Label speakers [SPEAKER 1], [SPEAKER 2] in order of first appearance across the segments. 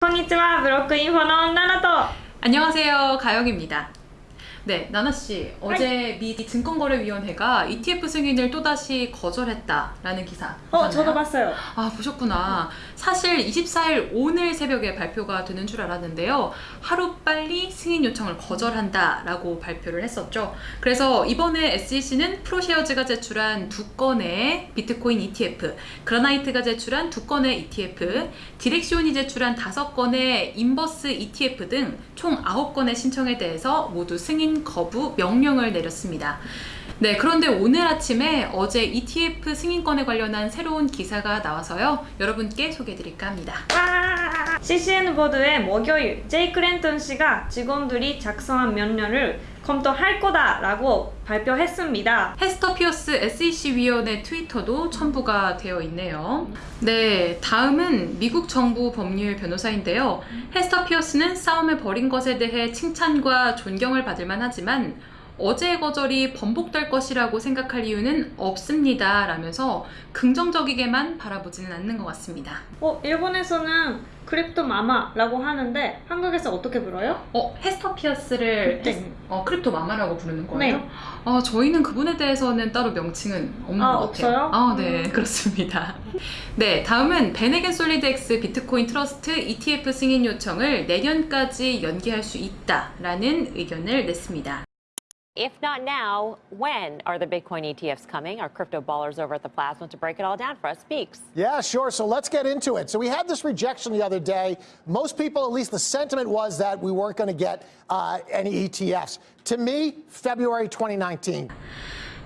[SPEAKER 1] こんにちは、ブロックインフォのナナと
[SPEAKER 2] 안녕하세요 가영입니다 네 나나 씨 어제 미 증권거래위원회가 ETF 승인을 또다시 거절했다라는 기사
[SPEAKER 1] 어? 저도 봤어요.
[SPEAKER 2] 아 보셨구나 사실 24일 오늘 새벽에 발표가 되는 줄 알았는데요 하루 빨리 승인 요청을 거절한다라고 발표를 했었죠 그래서 이번에 SEC는 프로쉐어즈가 제출한 두 건의 비트코인 ETF Granite가 제출한 두 건의 ETF Direxion이 제출한 다섯 건의 inverse ETF 등 총 아홉 건의 신청에 대해서 모두 승인 거부 명령을 내렸습니다 네, 그런데 오늘 아침에 어제 ETF 승인 건에 관련한 새로운 기사가 나와서요. 여러분께 소개해드릴까 합니다.
[SPEAKER 1] 와! CCN 보도에 목요일 제이 클랜턴 씨가 직원들이 작성한 명령을 검토할 거다라고 발표했습니다.
[SPEAKER 2] 헤스터 피어스 SEC 위원회 트위터도 첨부가 되어 있네요. 네, 다음은 미국 정부 법률 변호사인데요. 헤스터 피어스는 싸움을 벌인 것에 대해 칭찬과 존경을 받을 만하지만 어제의 거절이 번복될 것이라고 생각할 이유는 없습니다. 라면서 긍정적이게만 바라보지는 않는 것 같습니다.
[SPEAKER 1] 어, 일본에서는 Crypto Mama라고 하는데 한국에서 어떻게 불러요?
[SPEAKER 2] 어, 헤스터 피어스를
[SPEAKER 1] 네.
[SPEAKER 2] 헤스- 어, Crypto Mama라고 부르는 거예요?
[SPEAKER 1] 네.
[SPEAKER 2] 아, 저희는 그분에 대해서는 따로 명칭은 없는
[SPEAKER 1] 아,
[SPEAKER 2] 것 같아요.
[SPEAKER 1] 없어요?
[SPEAKER 2] 아, 네,
[SPEAKER 1] 음.
[SPEAKER 2] 그렇습니다. 네, 다음은 베네겐 솔리드X 비트코인 트러스트 ETF 승인 요청을 내년까지 연기할 수 있다라는 의견을 냈습니다.
[SPEAKER 3] If not now, when are the Bitcoin ETFs coming? Our crypto ballers over at the Plasma to break it all down for us speaks.
[SPEAKER 4] Yeah, sure. So let's get into it. So we had this rejection the other day. Most people, at least the sentiment was that we weren't going to get uh, any ETFs. To me, February 2019.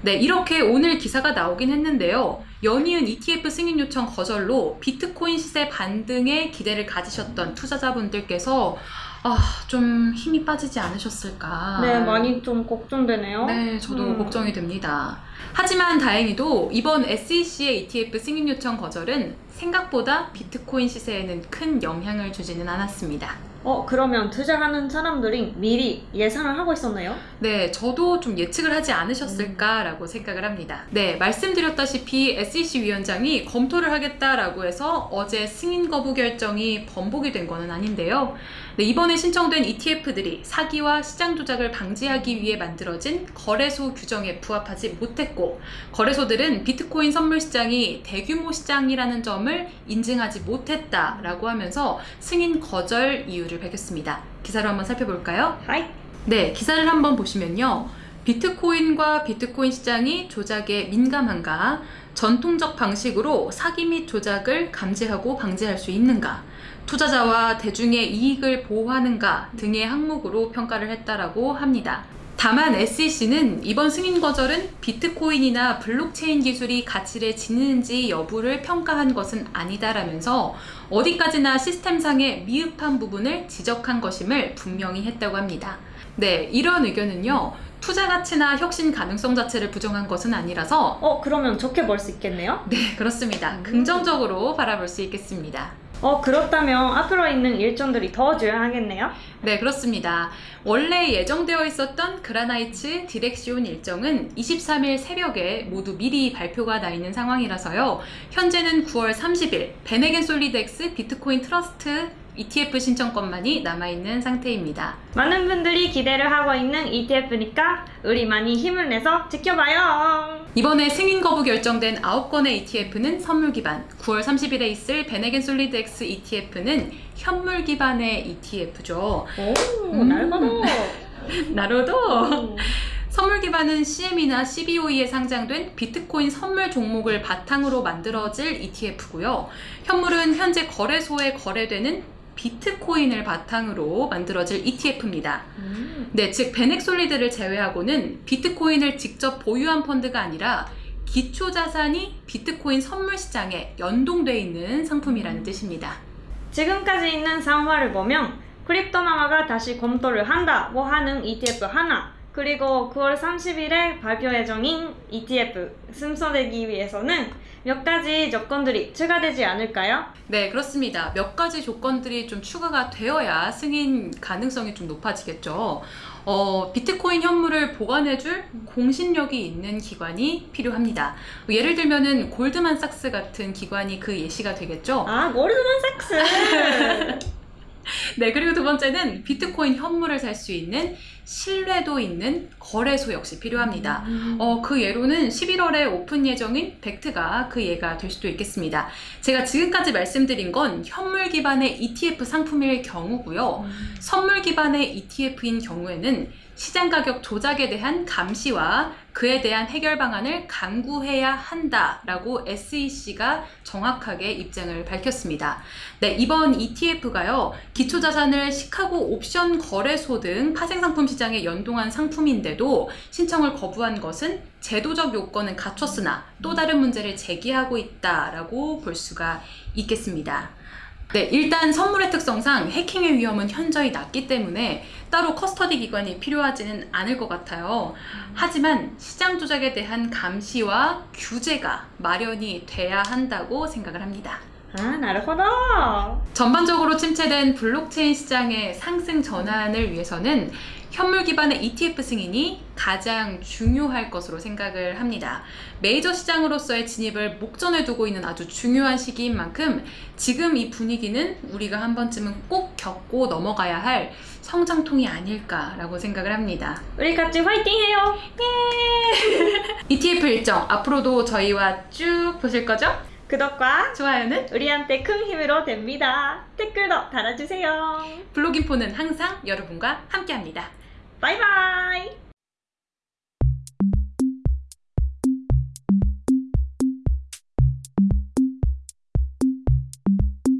[SPEAKER 2] 네, 이렇게 오늘 기사가 나오긴 했는데요. 연이은 ETF 승인 요청 거절로 비트코인 시세 반등에 기대를 가지셨던 투자자분들께서 아, 좀 힘이 빠지지 않으셨을까?
[SPEAKER 1] 네, 많이 좀 걱정되네요.
[SPEAKER 2] 네, 저도
[SPEAKER 1] 음.
[SPEAKER 2] 걱정이 됩니다. 하지만 다행히도 이번 SEC의 ETF 승인 요청 거절은 생각보다 비트코인 시세에는 큰 영향을 주지는 않았습니다.
[SPEAKER 1] 어, 그러면 투자하는 사람들이 미리 예상을 하고 있었나요?
[SPEAKER 2] 네, 저도 좀 예측을 하지 않으셨을까라고 생각을 합니다. 네, 말씀드렸다시피 SEC 위원장이 검토를 하겠다라고 해서 어제 승인 거부 결정이 번복이 된 거는 아닌데요. 네, 이번에 신청된 ETF들이 사기와 시장 조작을 방지하기 위해 만들어진 거래소 규정에 부합하지 못했고, 거래소들은 비트코인 선물 시장이 대규모 시장이라는 점을 인증하지 못했다라고 하면서 승인 거절 이유를 밝혔습니다. 기사를 한번 살펴볼까요?
[SPEAKER 1] 하이.
[SPEAKER 2] 네, 기사를 한번 보시면요. 비트코인과 비트코인 시장이 조작에 민감한가? 전통적 방식으로 사기 및 조작을 감지하고 방지할 수 있는가? 투자자와 대중의 이익을 보호하는가 등의 항목으로 평가를 했다라고 합니다. 다만 SEC는 이번 승인 거절은 비트코인이나 블록체인 기술이 가치를 지니는지 여부를 평가한 것은 아니다라면서 어디까지나 시스템상의 미흡한 부분을 지적한 것임을 분명히 했다고 합니다. 네, 이런 의견은요. 투자 가치나 혁신 가능성 자체를 부정한 것은 아니라서
[SPEAKER 1] 어, 그러면 좋게 볼 수 있겠네요?
[SPEAKER 2] 네, 그렇습니다. 긍정적으로 바라볼 수 있겠습니다.
[SPEAKER 1] 어, 그렇다면 앞으로 있는 일정들이 더 중요하겠네요?
[SPEAKER 2] 네, 그렇습니다. 원래 예정되어 있었던 Granite Direxion 일정은 23일 새벽에 모두 미리 발표가 나 있는 상황이라서요. 현재는 9월 30일 VanEck SolidX 비트코인 트러스트 ETF 신청 건만이 남아있는 상태입니다.
[SPEAKER 1] 많은 분들이 기대를 하고 있는 ETF니까 우리 많이 힘을 내서 지켜봐요.
[SPEAKER 2] 이번에 승인 거부 결정된 9건의 ETF는 선물 기반, 9월 30일에 있을 VanEck SolidX ETF는 현물 기반의 ETF죠.
[SPEAKER 1] 오,
[SPEAKER 2] 음.
[SPEAKER 1] 날마다.
[SPEAKER 2] 나로도 선물 기반은 CM이나 CBOE에 상장된 비트코인 선물 종목을 바탕으로 만들어질 ETF고요. 현물은 현재 거래소에 거래되는 비트코인을 바탕으로 만들어질 ETF입니다.
[SPEAKER 1] 음.
[SPEAKER 2] 네, 즉 베넥솔리드를 제외하고는 비트코인을 직접 보유한 펀드가 아니라 기초 자산이 비트코인 선물 시장에 연동돼 있는 상품이라는 뜻입니다.
[SPEAKER 1] 지금까지 있는 상황을 보면 Crypto Mama가 다시 검토를 한다고 하는 ETF 하나 그리고 9월 30일에 발표 예정인 ETF 승인되기 위해서는 몇 가지 조건들이 추가되지 않을까요?
[SPEAKER 2] 네, 그렇습니다. 몇 가지 조건들이 좀 추가가 되어야 승인 가능성이 좀 높아지겠죠. 어, 비트코인 현물을 보관해줄 공신력이 있는 기관이 필요합니다. 예를 들면은 골드만삭스 같은 기관이 그 예시가 되겠죠.
[SPEAKER 1] 아, 고르드만 삭스.
[SPEAKER 2] 네, 그리고 두 번째는 비트코인 현물을 살 수 있는 신뢰도 있는 거래소 역시 필요합니다. 어, 그 예로는 11월에 오픈 예정인 벡트가 그 예가 될 수도 있겠습니다. 제가 지금까지 말씀드린 건 현물 기반의 ETF 상품일 경우고요. 선물 기반의 ETF인 경우에는 시장 가격 조작에 대한 감시와 그에 대한 해결 방안을 강구해야 한다라고 SEC가 정확하게 입장을 밝혔습니다. 네, 이번 ETF가요, 기초자산을 시카고 옵션 거래소 등 파생상품 시장에 연동한 상품인데도 신청을 거부한 것은 제도적 요건은 갖췄으나 또 다른 문제를 제기하고 있다라고 볼 수가 있겠습니다. 네, 일단 선물의 특성상 해킹의 위험은 현저히 낮기 때문에 따로 커스터디 기관이 필요하지는 않을 것 같아요. 하지만 시장 조작에 대한 감시와 규제가 마련이 돼야 한다고 생각을 합니다.
[SPEAKER 1] 아, 나르호도!
[SPEAKER 2] 전반적으로 침체된 블록체인 시장의 상승 전환을 위해서는 현물 기반의 ETF 승인이 가장 중요할 것으로 생각을 합니다. 메이저 시장으로서의 진입을 목전에 두고 있는 아주 중요한 시기인 만큼 지금 이 분위기는 우리가 한 번쯤은 꼭 겪고 넘어가야 할 성장통이 아닐까라고 생각을 합니다.
[SPEAKER 1] 우리 같이 화이팅해요
[SPEAKER 2] ETF 일정 앞으로도 저희와 쭉 보실 거죠?
[SPEAKER 1] 구독과
[SPEAKER 2] 좋아요는
[SPEAKER 1] 우리한테 큰 힘으로 됩니다 댓글도 달아주세요
[SPEAKER 2] 블록인포는 항상 여러분과 함께합니다.
[SPEAKER 1] 바이바이